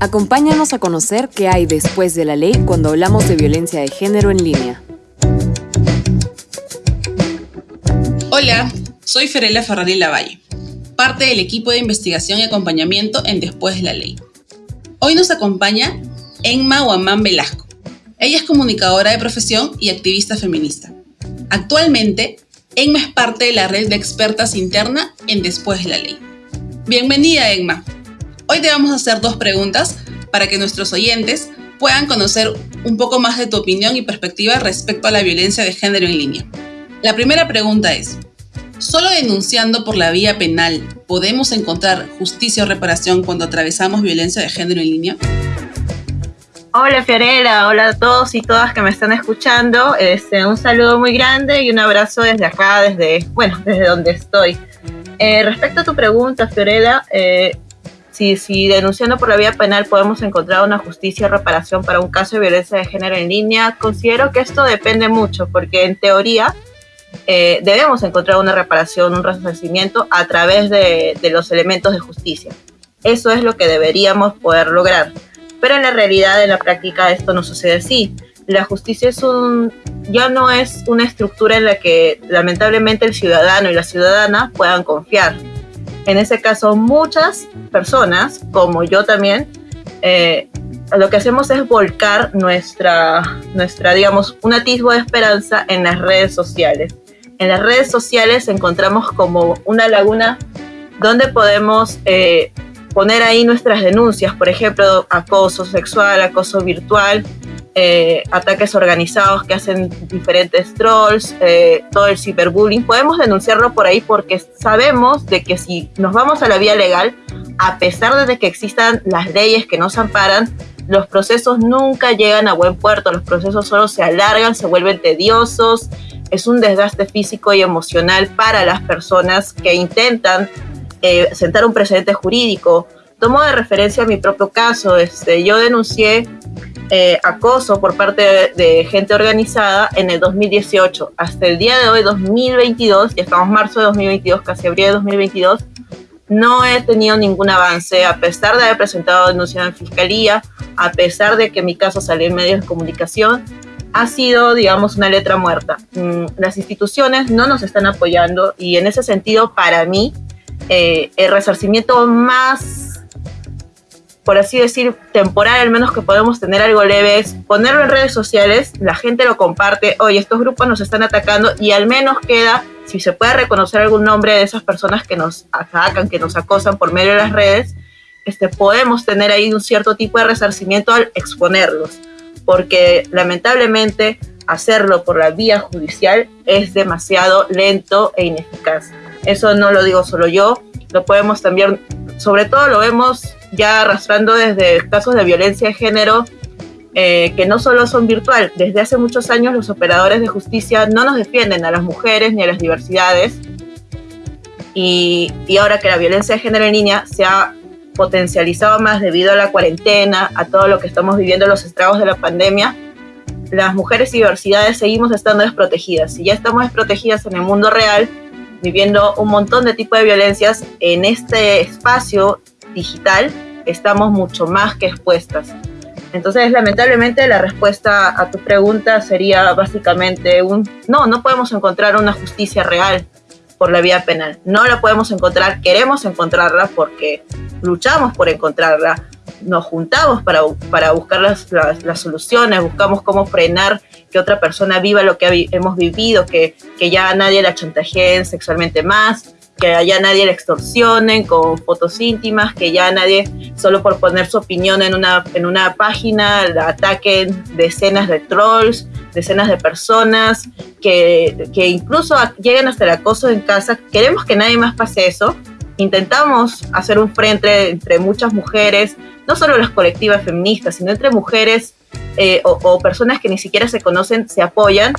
Acompáñanos a conocer qué hay después de la ley cuando hablamos de violencia de género en línea. Hola, soy Ferela Ferrari Lavalle, parte del equipo de investigación y acompañamiento en Después de la Ley. Hoy nos acompaña Enma Guamán Velasco. Ella es comunicadora de profesión y activista feminista. Actualmente, Enma es parte de la red de expertas interna en Después de la Ley. Bienvenida, Enma. Hoy te vamos a hacer dos preguntas para que nuestros oyentes puedan conocer un poco más de tu opinión y perspectiva respecto a la violencia de género en línea. La primera pregunta es, ¿solo denunciando por la vía penal podemos encontrar justicia o reparación cuando atravesamos violencia de género en línea? Hola Fiorella, hola a todos y todas que me están escuchando. Este, un saludo muy grande y un abrazo desde acá, desde, bueno, desde donde estoy. Eh, respecto a tu pregunta, Fiorella, eh, si, si, denunciando por la vía penal podemos encontrar una justicia y reparación para un caso de violencia de género en línea, considero que esto depende mucho, porque en teoría eh, debemos encontrar una reparación, un resarcimiento a través de, de los elementos de justicia. Eso es lo que deberíamos poder lograr pero en la realidad, en la práctica, esto no sucede así. La justicia es un, ya no es una estructura en la que lamentablemente el ciudadano y la ciudadana puedan confiar. En ese caso, muchas personas, como yo también, eh, lo que hacemos es volcar nuestra, nuestra, digamos, un atisbo de esperanza en las redes sociales. En las redes sociales encontramos como una laguna donde podemos eh, poner ahí nuestras denuncias, por ejemplo, acoso sexual, acoso virtual, eh, ataques organizados que hacen diferentes trolls, eh, todo el ciberbullying. Podemos denunciarlo por ahí porque sabemos de que si nos vamos a la vía legal, a pesar de que existan las leyes que nos amparan, los procesos nunca llegan a buen puerto, los procesos solo se alargan, se vuelven tediosos, es un desgaste físico y emocional para las personas que intentan eh, sentar un precedente jurídico. Tomo de referencia mi propio caso. Este, yo denuncié eh, acoso por parte de, gente organizada en el 2018. Hasta el día de hoy, 2022, ya estamos marzo de 2022, casi abril de 2022, no he tenido ningún avance, a pesar de haber presentado denuncia en fiscalía, a pesar de que mi caso salió en medios de comunicación, ha sido, digamos, una letra muerta. Mm, las instituciones no nos están apoyando y en ese sentido, para mí, eh, el resarcimiento más, por así decir, temporal, al menos que podemos tener algo leve, es ponerlo en redes sociales, la gente lo comparte, oye, estos grupos nos están atacando y al menos queda, si se puede reconocer algún nombre de esas personas que nos atacan, que nos acosan por medio de las redes, este, podemos tener ahí un cierto tipo de resarcimiento al exponerlos, porque lamentablemente hacerlo por la vía judicial es demasiado lento e ineficaz. Eso no lo digo solo yo, lo podemos también, sobre todo lo vemos ya arrastrando desde casos de violencia de género, eh, que no solo son virtual, desde hace muchos años los operadores de justicia no nos defienden a las mujeres ni a las diversidades. Y, y ahora que la violencia de género en línea se ha potencializado más debido a la cuarentena, a todo lo que estamos viviendo, los estragos de la pandemia, las mujeres y diversidades seguimos estando desprotegidas. Si ya estamos desprotegidas en el mundo real, viviendo un montón de tipos de violencias en este espacio digital, estamos mucho más que expuestas. Entonces, lamentablemente, la respuesta a tu pregunta sería básicamente un no, no podemos encontrar una justicia real por la vía penal. No la podemos encontrar, queremos encontrarla porque luchamos por encontrarla, nos juntamos para, para buscar las, las, soluciones, buscamos cómo frenar que otra persona viva lo que hemos vivido, que, que ya nadie la chantajeen sexualmente más, que ya nadie la extorsionen con fotos íntimas, que ya nadie, solo por poner su opinión en una, en una página, la ataquen decenas de trolls, decenas de personas, que, que incluso lleguen hasta el acoso en casa. Queremos que nadie más pase eso. Intentamos hacer un frente entre muchas mujeres, no solo las colectivas feministas, sino entre mujeres eh, o, personas que ni siquiera se conocen, se apoyan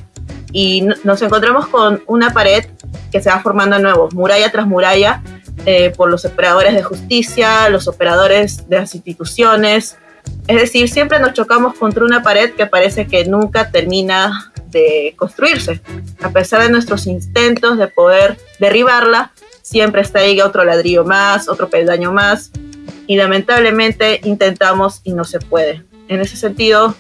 y nos encontramos con una pared que se va formando de nuevo, muralla tras muralla, eh, por los operadores de justicia, los operadores de las instituciones. Es decir, siempre nos chocamos contra una pared que parece que nunca termina de construirse. A pesar de nuestros intentos de poder derribarla, siempre está ahí otro ladrillo más, otro peldaño más, y lamentablemente intentamos y no se puede. En ese sentido,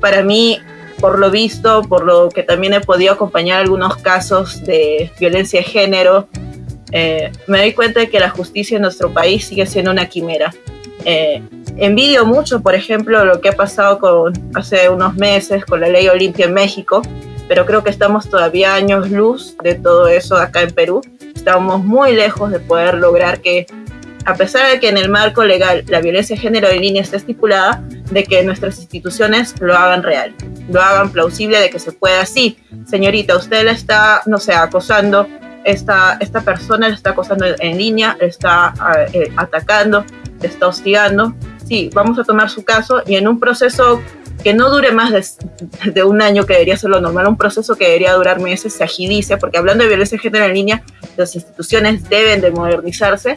para mí, por lo visto, por lo que también he podido acompañar algunos casos de violencia de género, eh, me doy cuenta de que la justicia en nuestro país sigue siendo una quimera. Eh, envidio mucho, por ejemplo, lo que ha pasado con, hace unos meses con la ley Olimpia en México, pero creo que estamos todavía años luz de todo eso acá en Perú. Estamos muy lejos de poder lograr que, a pesar de que en el marco legal la violencia de género en línea está estipulada, de que nuestras instituciones lo hagan real, lo hagan plausible de que se pueda. Sí, señorita, usted la está, no sé, acosando, esta, esta persona le está acosando en línea, le está eh, atacando, le está hostigando. Sí, vamos a tomar su caso y en un proceso que no dure más de, un año, que debería ser lo normal, un proceso que debería durar meses, se agilice, porque hablando de violencia de género en línea, las instituciones deben de modernizarse.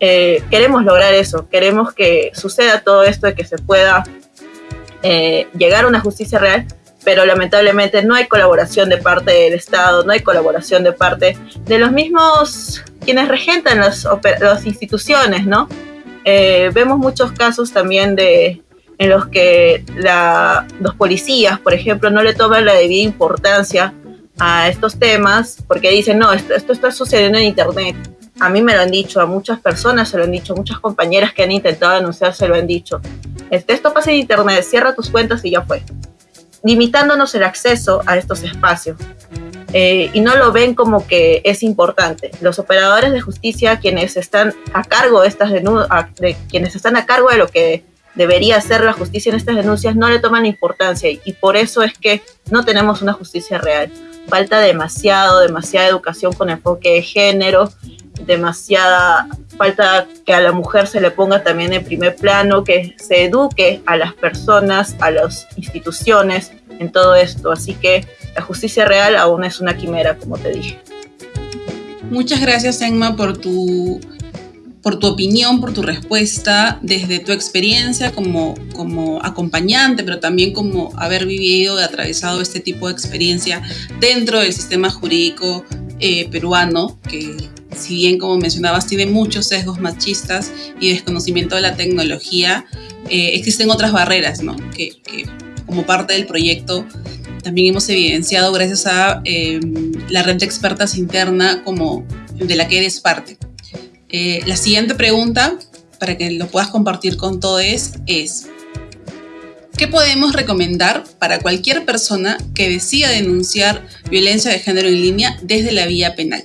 Eh, queremos lograr eso, queremos que suceda todo esto, de que se pueda eh, llegar a una justicia real, pero lamentablemente no hay colaboración de parte del Estado, no hay colaboración de parte de los mismos quienes regentan las, las instituciones, ¿no? Eh, vemos muchos casos también de en los que los policías, por ejemplo, no le toman la debida importancia a estos temas porque dicen, no, esto, esto está sucediendo en Internet. A mí me lo han dicho, a muchas personas se lo han dicho, muchas compañeras que han intentado denunciar se lo han dicho. Este, esto pasa en Internet, cierra tus cuentas y ya fue limitándonos el acceso a estos espacios. Eh, y no lo ven como que es importante. Los operadores de justicia, quienes están a cargo de estas de quienes están a cargo de lo que debería ser la justicia en estas denuncias, no le toman importancia y por eso es que no tenemos una justicia real. Falta demasiado, demasiada educación con enfoque de género, demasiada falta que a la mujer se le ponga también en primer plano, que se eduque a las personas, a las instituciones en todo esto. Así que la justicia real aún es una quimera, como te dije. Muchas gracias, Enma, por tu, por tu opinión, por tu respuesta, desde tu experiencia como, como acompañante, pero también como haber vivido y atravesado este tipo de experiencia dentro del sistema jurídico eh, peruano, que si bien como mencionabas tiene muchos sesgos machistas y desconocimiento de la tecnología, eh, existen otras barreras, ¿no? Que, como parte del proyecto también hemos evidenciado gracias a em, la red de expertas interna como de la que eres parte. Eh, la siguiente pregunta, para que lo puedas compartir con todos, es, ¿qué podemos recomendar para cualquier persona que decida denunciar violencia de género en línea desde la vía penal?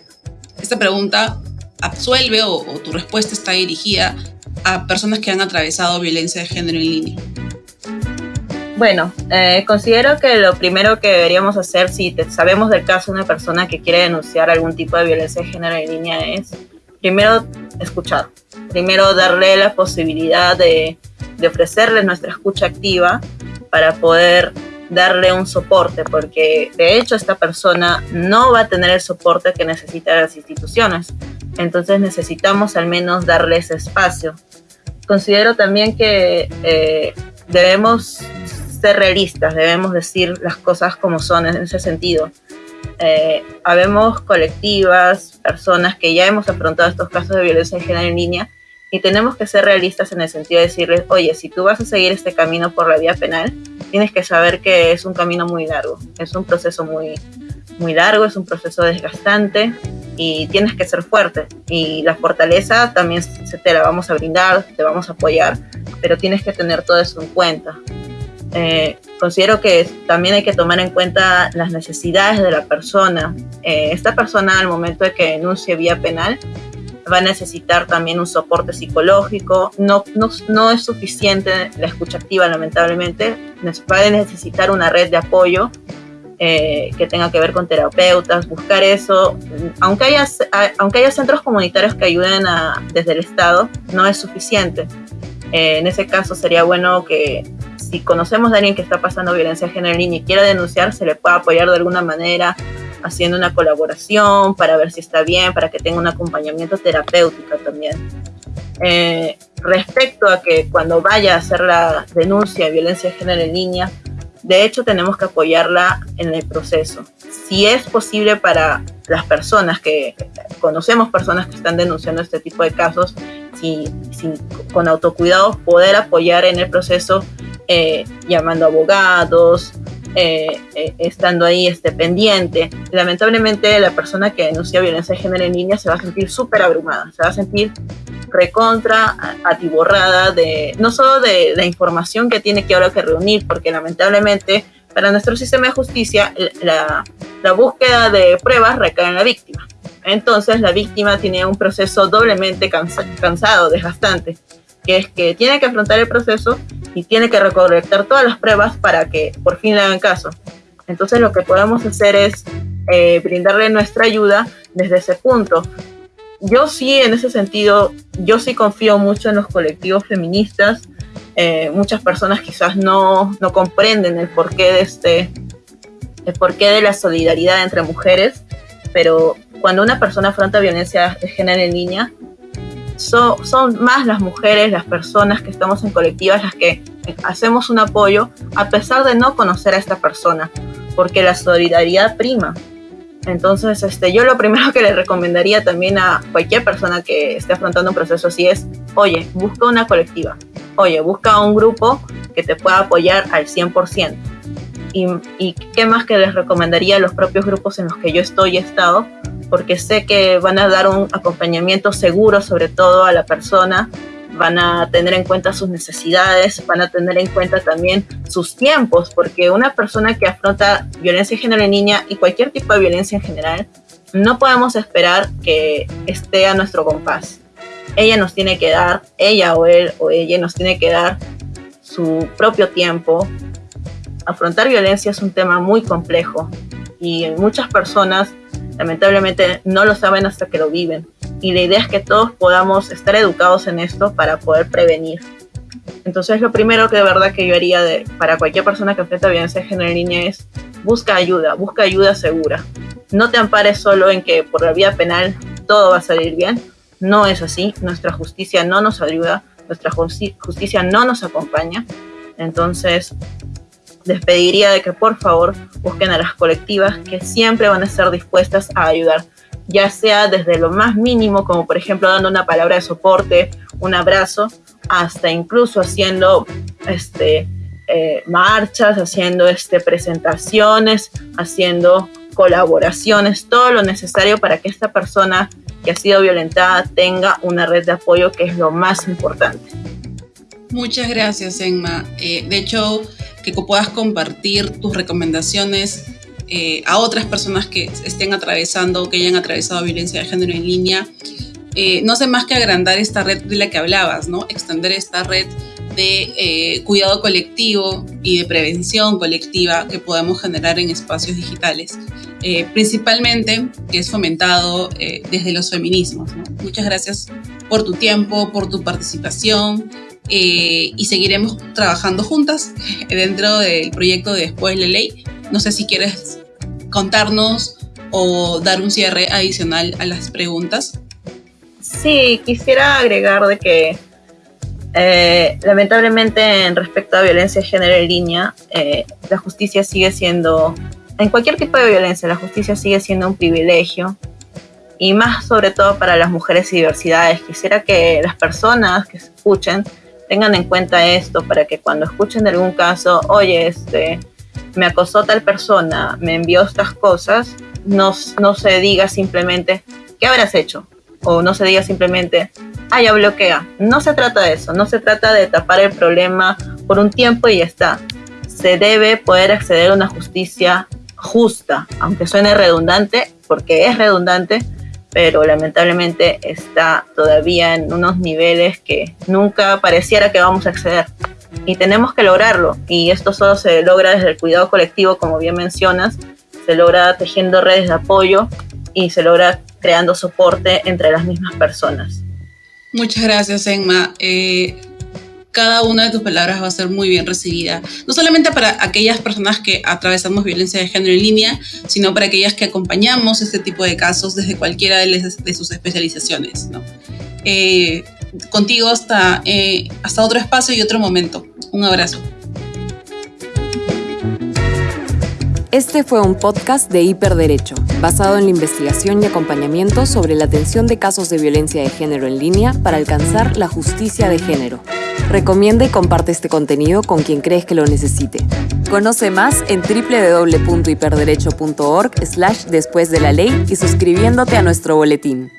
Esta pregunta absuelve o, tu respuesta está dirigida a personas que han atravesado violencia de género en línea? Bueno, eh, considero que lo primero que deberíamos hacer si sabemos del caso de una persona que quiere denunciar algún tipo de violencia de género en línea es primero escuchar, primero darle la posibilidad de, de ofrecerle nuestra escucha activa para poder darle un soporte, porque de hecho esta persona no va a tener el soporte que necesita las instituciones. Entonces necesitamos al menos darle ese espacio. Considero también que eh, debemos ser realistas, debemos decir las cosas como son en ese sentido. Eh, habemos colectivas, personas que ya hemos afrontado estos casos de violencia en género en línea y tenemos que ser realistas en el sentido de decirles, oye, si tú vas a seguir este camino por la vía penal, tienes que saber que es un camino muy largo, es un proceso muy, muy largo, es un proceso desgastante y tienes que ser fuerte. Y la fortaleza también se te la vamos a brindar, te vamos a apoyar, pero tienes que tener todo eso en cuenta. Eh, considero que también hay que tomar en cuenta las necesidades de la persona. Eh, esta persona al momento de que denuncie vía penal va a necesitar también un soporte psicológico. No, no, es suficiente la escucha activa, lamentablemente. Va a necesitar una red de apoyo eh, que tenga que ver con terapeutas, buscar eso. Aunque haya, aunque haya centros comunitarios que ayuden a, desde el Estado, no es suficiente. Eh, en ese caso sería bueno que si conocemos a alguien que está pasando violencia de género y quiera denunciar, se le pueda apoyar de alguna manera haciendo una colaboración para ver si está bien, para que tenga un acompañamiento terapéutico también. Eh, respecto a que cuando vaya a hacer la denuncia de violencia de género en línea, de hecho tenemos que apoyarla en el proceso. Si es posible para las personas que conocemos personas que están denunciando este tipo de casos, si, con autocuidado poder apoyar en el proceso eh, llamando abogados, eh, eh, estando ahí este, pendiente. Lamentablemente la persona que denuncia violencia de género en línea se va a sentir súper abrumada, se va a sentir recontra, atiborrada de, no solo de la información que tiene que ahora que reunir, porque lamentablemente para nuestro sistema de justicia la, la búsqueda de pruebas recae en la víctima. Entonces la víctima tiene un proceso doblemente cansado, desgastante, que es que tiene que afrontar el proceso y tiene que recolectar todas las pruebas para que por fin le hagan caso. Entonces lo que podemos hacer es eh, brindarle nuestra ayuda desde ese punto. Yo sí, en ese sentido, yo sí confío mucho en los colectivos feministas. Eh, muchas personas quizás no, no comprenden el porqué de este, el porqué de la solidaridad entre mujeres, pero cuando una persona afronta violencia de género en línea, son más las mujeres, las personas que estamos en colectivas las que hacemos un apoyo a pesar de no conocer a esta persona, porque la solidaridad prima. Entonces, este, yo lo primero que le recomendaría también a cualquier persona que esté afrontando un proceso así es, oye, busca una colectiva, oye, busca un grupo que te pueda apoyar al 100%. Y, qué más que les recomendaría a los propios grupos en los que yo estoy y he estado, porque sé que van a dar un acompañamiento seguro sobre todo a la persona, van a tener en cuenta sus necesidades, van a tener en cuenta también sus tiempos, porque una persona que afronta violencia de género en niña y cualquier tipo de violencia en general, no podemos esperar que esté a nuestro compás. Ella nos tiene que dar, ella o él o ella nos tiene que dar su propio tiempo. Afrontar violencia es un tema muy complejo y muchas personas lamentablemente no lo saben hasta que lo viven. Y la idea es que todos podamos estar educados en esto para poder prevenir. Entonces lo primero que de verdad que yo haría para cualquier persona que enfrenta violencia de género en línea es busca ayuda, busca ayuda segura. No te ampares solo en que por la vía penal todo va a salir bien. No es así. Nuestra justicia no nos ayuda, nuestra justicia no nos acompaña. Entonces, les pediría de que por favor busquen a las colectivas que siempre van a estar dispuestas a ayudar, ya sea desde lo más mínimo, como por ejemplo dando una palabra de soporte, un abrazo, hasta incluso haciendo este, eh, marchas, haciendo este, presentaciones, haciendo colaboraciones, todo lo necesario para que esta persona que ha sido violentada tenga una red de apoyo que es lo más importante. Muchas gracias, Emma. Eh, de hecho, que puedas compartir tus recomendaciones eh, a otras personas que estén atravesando o que hayan atravesado violencia de género en línea. Eh, no sé más que agrandar esta red de la que hablabas, ¿no? Extender esta red de eh, cuidado colectivo y de prevención colectiva que podemos generar en espacios digitales, principalmente que es fomentado desde los feminismos. Muchas gracias por tu tiempo, por tu participación eh, y seguiremos trabajando juntas dentro del proyecto de Después la Ley. No sé si quieres contarnos o dar un cierre adicional a las preguntas. Sí, quisiera agregar de que eh, lamentablemente en respecto a violencia de género en línea, eh, la justicia sigue siendo, en cualquier tipo de violencia, la justicia sigue siendo un privilegio y más sobre todo para las mujeres y diversidades. Quisiera que las personas que escuchen tengan en cuenta esto para que cuando escuchen algún caso, oye, este, me acosó tal persona, me envió estas cosas, no, no se diga simplemente, ¿qué habrás hecho? O no se diga simplemente, ah, ya bloquea. No se trata de eso, no se trata de tapar el problema por un tiempo y ya está. Se debe poder acceder a una justicia justa, aunque suene redundante, porque es redundante, pero lamentablemente está todavía en unos niveles que nunca pareciera que vamos a acceder. Y tenemos que lograrlo. Y esto solo se logra desde el cuidado colectivo, como bien mencionas, se logra tejiendo redes de apoyo y se logra creando soporte entre las mismas personas. Muchas gracias, Emma. Eh, cada una de tus palabras va a ser muy bien recibida, no solamente para aquellas personas que atravesamos violencia de género en línea, sino para aquellas que acompañamos este tipo de casos desde cualquiera de, sus especializaciones. Eh, contigo hasta, eh, hasta otro espacio y otro momento. Un abrazo. Este fue un podcast de Hiperderecho. basado en la investigación y acompañamiento sobre la atención de casos de violencia de género en línea para alcanzar la justicia de género. Recomienda y comparte este contenido con quien crees que lo necesite. Conoce más en www.hiperderecho.org slash después de la ley y suscribiéndote a nuestro boletín.